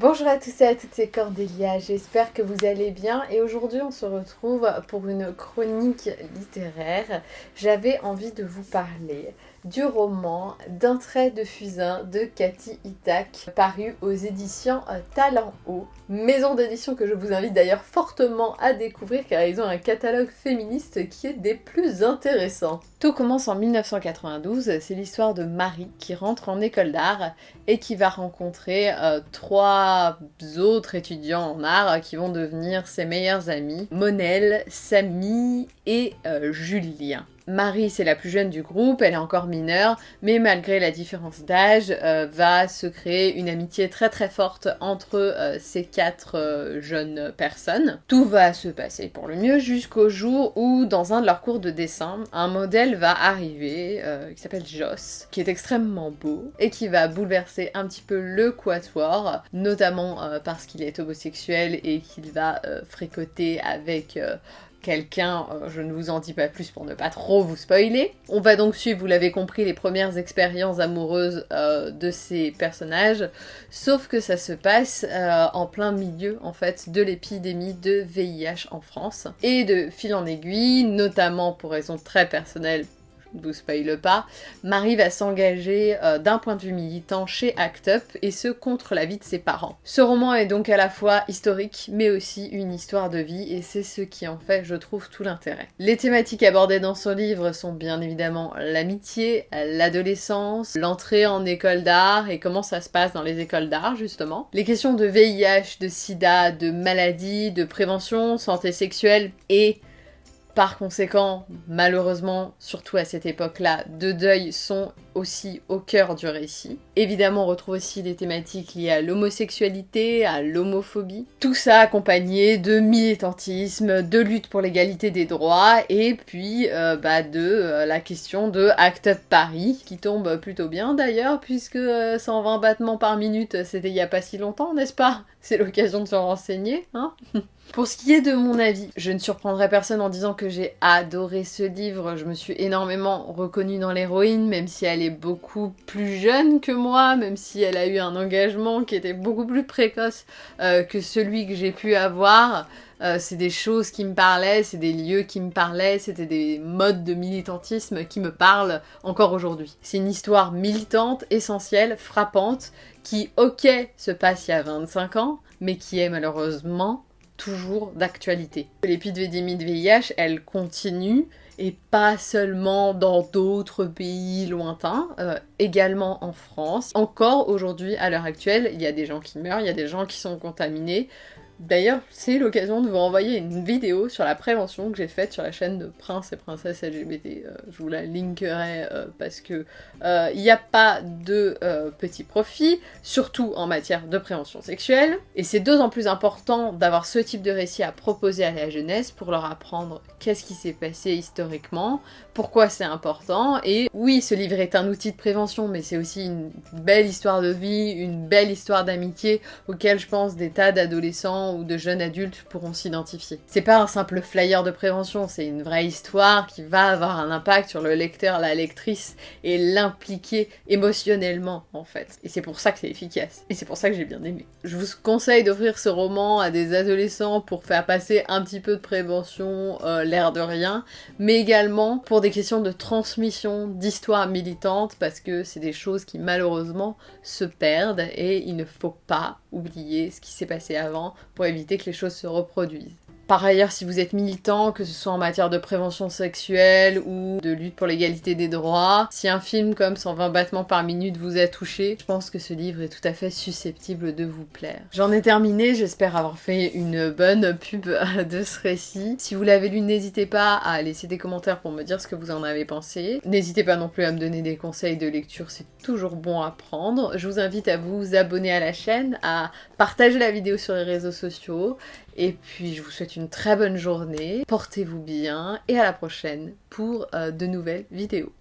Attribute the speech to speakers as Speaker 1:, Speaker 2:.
Speaker 1: Bonjour à tous et à toutes, c'est Cordélia, j'espère que vous allez bien et aujourd'hui on se retrouve pour une chronique littéraire. J'avais envie de vous parler du roman D'un trait de fusain de Cathy Itak, paru aux éditions Talent Haut. Maison d'édition que je vous invite d'ailleurs fortement à découvrir car ils ont un catalogue féministe qui est des plus intéressants. Tout commence en 1992, c'est l'histoire de Marie qui rentre en école d'art et qui va rencontrer euh, trois autres étudiants en art qui vont devenir ses meilleurs amis, Monel, Samy et euh, Julien. Marie, c'est la plus jeune du groupe, elle est encore mineure, mais malgré la différence d'âge, euh, va se créer une amitié très très forte entre euh, ces quatre euh, jeunes personnes. Tout va se passer pour le mieux jusqu'au jour où, dans un de leurs cours de dessin, un modèle va arriver qui s'appelle Joss, qui est extrêmement beau et qui va bouleverser un petit peu le quatuor, notamment parce qu'il est homosexuel et qu'il va fricoter avec quelqu'un, euh, je ne vous en dis pas plus pour ne pas trop vous spoiler. On va donc suivre, vous l'avez compris, les premières expériences amoureuses euh, de ces personnages, sauf que ça se passe euh, en plein milieu, en fait, de l'épidémie de VIH en France. Et de fil en aiguille, notamment pour raisons très personnelles, vous spoile pas, Marie va s'engager euh, d'un point de vue militant chez ACT UP et ce contre la vie de ses parents. Ce roman est donc à la fois historique mais aussi une histoire de vie et c'est ce qui en fait je trouve tout l'intérêt. Les thématiques abordées dans ce livre sont bien évidemment l'amitié, l'adolescence, l'entrée en école d'art et comment ça se passe dans les écoles d'art justement, les questions de VIH, de sida, de maladie, de prévention, santé sexuelle et par conséquent, malheureusement, surtout à cette époque-là, de deuil sont aussi au cœur du récit. Évidemment, on retrouve aussi des thématiques liées à l'homosexualité, à l'homophobie. Tout ça accompagné de militantisme, de lutte pour l'égalité des droits, et puis euh, bah, de euh, la question de Act Up Paris, qui tombe plutôt bien d'ailleurs, puisque 120 euh, battements par minute, c'était il y a pas si longtemps, n'est-ce pas? C'est l'occasion de se renseigner, hein? Pour ce qui est de mon avis, je ne surprendrai personne en disant que j'ai adoré ce livre. Je me suis énormément reconnue dans l'héroïne, même si elle est beaucoup plus jeune que moi, même si elle a eu un engagement qui était beaucoup plus précoce euh, que celui que j'ai pu avoir. Euh, c'est des choses qui me parlaient, c'est des lieux qui me parlaient, c'était des modes de militantisme qui me parlent encore aujourd'hui. C'est une histoire militante, essentielle, frappante, qui, ok, se passe il y a 25 ans, mais qui est malheureusement toujours d'actualité. L'épidémie de VIH, elle continue, et pas seulement dans d'autres pays lointains, euh, également en France. Encore aujourd'hui, à l'heure actuelle, il y a des gens qui meurent, il y a des gens qui sont contaminés, D'ailleurs, c'est l'occasion de vous renvoyer une vidéo sur la prévention que j'ai faite sur la chaîne de Prince et Princesse LGBT. Euh, je vous la linkerai euh, parce que euh, il n'y a pas de petits profits, surtout en matière de prévention sexuelle. Et c'est d'autant plus important d'avoir ce type de récit à proposer à la jeunesse pour leur apprendre qu'est-ce qui s'est passé historiquement, pourquoi c'est important. Et oui, ce livre est un outil de prévention, mais c'est aussi une belle histoire de vie, une belle histoire d'amitié auquel je pense des tas d'adolescents ou de jeunes adultes pourront s'identifier. C'est pas un simple flyer de prévention, c'est une vraie histoire qui va avoir un impact sur le lecteur, la lectrice et l'impliquer émotionnellement en fait. Et c'est pour ça que c'est efficace. Et c'est pour ça que j'ai bien aimé. Je vous conseille d'offrir ce roman à des adolescents pour faire passer un petit peu de prévention, euh, l'air de rien, mais également pour des questions de transmission, d'histoire militante, parce que c'est des choses qui malheureusement se perdent et il ne faut pas oublier ce qui s'est passé avant pour éviter que les choses se reproduisent. Par ailleurs, si vous êtes militant, que ce soit en matière de prévention sexuelle ou de lutte pour l'égalité des droits, si un film comme 120 battements par minute vous a touché, je pense que ce livre est tout à fait susceptible de vous plaire. J'en ai terminé, j'espère avoir fait une bonne pub de ce récit. Si vous l'avez lu, n'hésitez pas à laisser des commentaires pour me dire ce que vous en avez pensé. N'hésitez pas non plus à me donner des conseils de lecture, c'est toujours bon à prendre. Je vous invite à vous abonner à la chaîne, à partager la vidéo sur les réseaux sociaux et puis je vous souhaite très bonne journée, portez-vous bien et à la prochaine pour euh, de nouvelles vidéos.